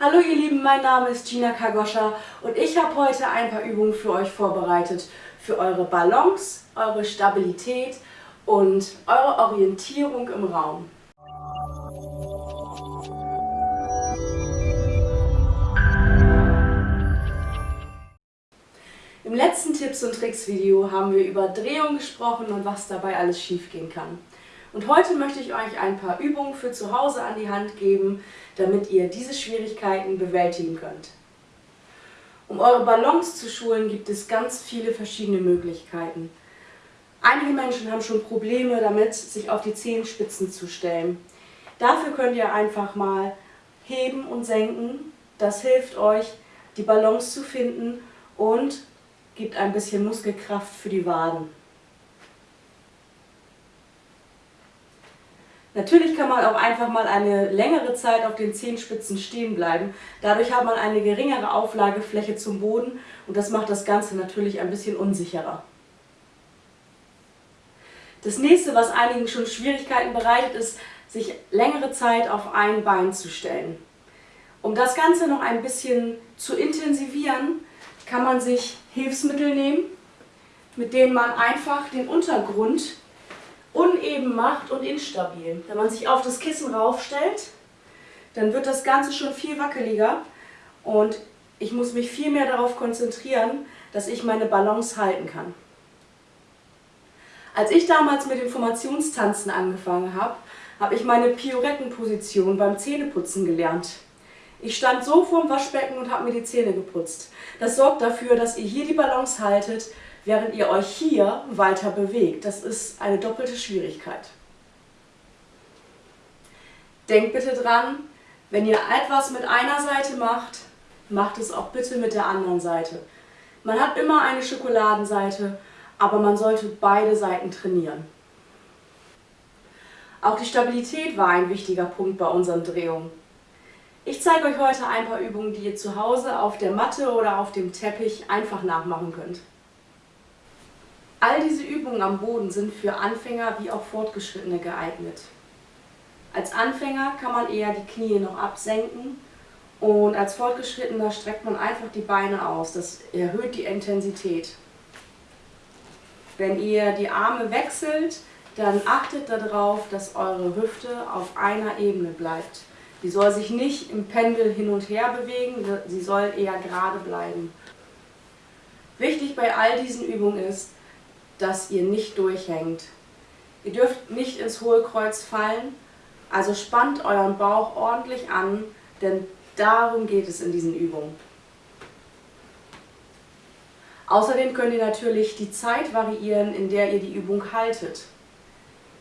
Hallo ihr Lieben, mein Name ist Gina Kagoscha und ich habe heute ein paar Übungen für euch vorbereitet für eure Balance, eure Stabilität und eure Orientierung im Raum. Im letzten Tipps und Tricks Video haben wir über Drehung gesprochen und was dabei alles schiefgehen kann. Und heute möchte ich euch ein paar Übungen für zu Hause an die Hand geben, damit ihr diese Schwierigkeiten bewältigen könnt. Um eure Balance zu schulen, gibt es ganz viele verschiedene Möglichkeiten. Einige Menschen haben schon Probleme damit, sich auf die Zehenspitzen zu stellen. Dafür könnt ihr einfach mal heben und senken. Das hilft euch, die Balance zu finden und gibt ein bisschen Muskelkraft für die Waden. Natürlich kann man auch einfach mal eine längere Zeit auf den Zehenspitzen stehen bleiben. Dadurch hat man eine geringere Auflagefläche zum Boden und das macht das Ganze natürlich ein bisschen unsicherer. Das nächste, was einigen schon Schwierigkeiten bereitet, ist, sich längere Zeit auf ein Bein zu stellen. Um das Ganze noch ein bisschen zu intensivieren, kann man sich Hilfsmittel nehmen, mit denen man einfach den Untergrund uneben macht und instabil. Wenn man sich auf das Kissen raufstellt, dann wird das Ganze schon viel wackeliger und ich muss mich viel mehr darauf konzentrieren, dass ich meine Balance halten kann. Als ich damals mit dem Formationstanzen angefangen habe, habe ich meine Piorettenposition beim Zähneputzen gelernt. Ich stand so vorm Waschbecken und habe mir die Zähne geputzt. Das sorgt dafür, dass ihr hier die Balance haltet, während ihr euch hier weiter bewegt. Das ist eine doppelte Schwierigkeit. Denkt bitte dran, wenn ihr etwas mit einer Seite macht, macht es auch bitte mit der anderen Seite. Man hat immer eine Schokoladenseite, aber man sollte beide Seiten trainieren. Auch die Stabilität war ein wichtiger Punkt bei unseren Drehungen. Ich zeige euch heute ein paar Übungen, die ihr zu Hause auf der Matte oder auf dem Teppich einfach nachmachen könnt. All diese Übungen am Boden sind für Anfänger wie auch Fortgeschrittene geeignet. Als Anfänger kann man eher die Knie noch absenken und als Fortgeschrittener streckt man einfach die Beine aus. Das erhöht die Intensität. Wenn ihr die Arme wechselt, dann achtet darauf, dass eure Hüfte auf einer Ebene bleibt. Die soll sich nicht im Pendel hin und her bewegen, sie soll eher gerade bleiben. Wichtig bei all diesen Übungen ist, dass ihr nicht durchhängt. Ihr dürft nicht ins Hohlkreuz fallen, also spannt euren Bauch ordentlich an, denn darum geht es in diesen Übungen. Außerdem könnt ihr natürlich die Zeit variieren, in der ihr die Übung haltet.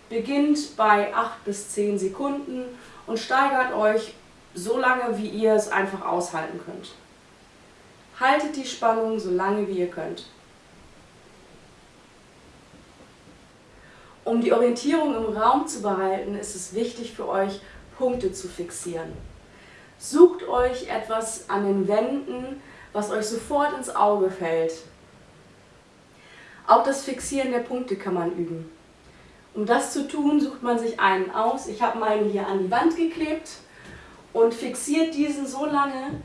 Beginnt bei 8 bis 10 Sekunden und steigert euch so lange, wie ihr es einfach aushalten könnt. Haltet die Spannung so lange, wie ihr könnt. Um die Orientierung im Raum zu behalten, ist es wichtig für euch, Punkte zu fixieren. Sucht euch etwas an den Wänden, was euch sofort ins Auge fällt. Auch das Fixieren der Punkte kann man üben. Um das zu tun, sucht man sich einen aus. Ich habe meinen hier an die Wand geklebt und fixiert diesen so lange,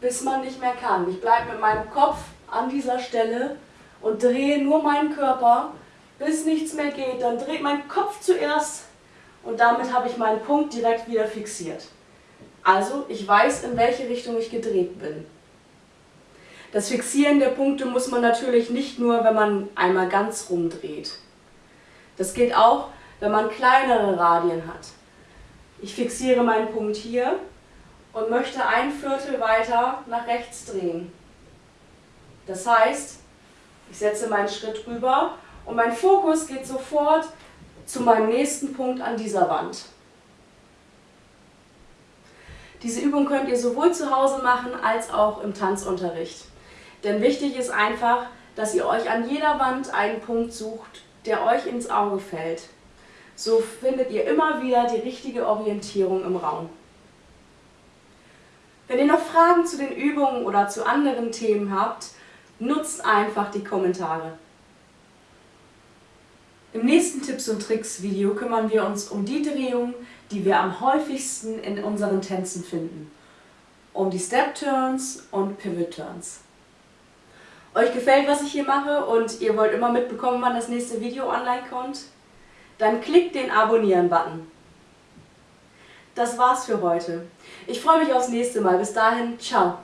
bis man nicht mehr kann. Ich bleibe mit meinem Kopf an dieser Stelle und drehe nur meinen Körper bis nichts mehr geht. Dann dreht mein Kopf zuerst und damit habe ich meinen Punkt direkt wieder fixiert. Also ich weiß, in welche Richtung ich gedreht bin. Das Fixieren der Punkte muss man natürlich nicht nur, wenn man einmal ganz rumdreht. Das geht auch, wenn man kleinere Radien hat. Ich fixiere meinen Punkt hier und möchte ein Viertel weiter nach rechts drehen. Das heißt, ich setze meinen Schritt rüber und mein Fokus geht sofort zu meinem nächsten Punkt an dieser Wand. Diese Übung könnt ihr sowohl zu Hause machen als auch im Tanzunterricht. Denn wichtig ist einfach, dass ihr euch an jeder Wand einen Punkt sucht, der euch ins Auge fällt. So findet ihr immer wieder die richtige Orientierung im Raum. Wenn ihr noch Fragen zu den Übungen oder zu anderen Themen habt, nutzt einfach die Kommentare. Im nächsten Tipps und Tricks Video kümmern wir uns um die Drehungen, die wir am häufigsten in unseren Tänzen finden. um die Step Turns und Pivot Turns. Euch gefällt, was ich hier mache und ihr wollt immer mitbekommen, wann das nächste Video online kommt? Dann klickt den Abonnieren-Button. Das war's für heute. Ich freue mich aufs nächste Mal. Bis dahin, ciao.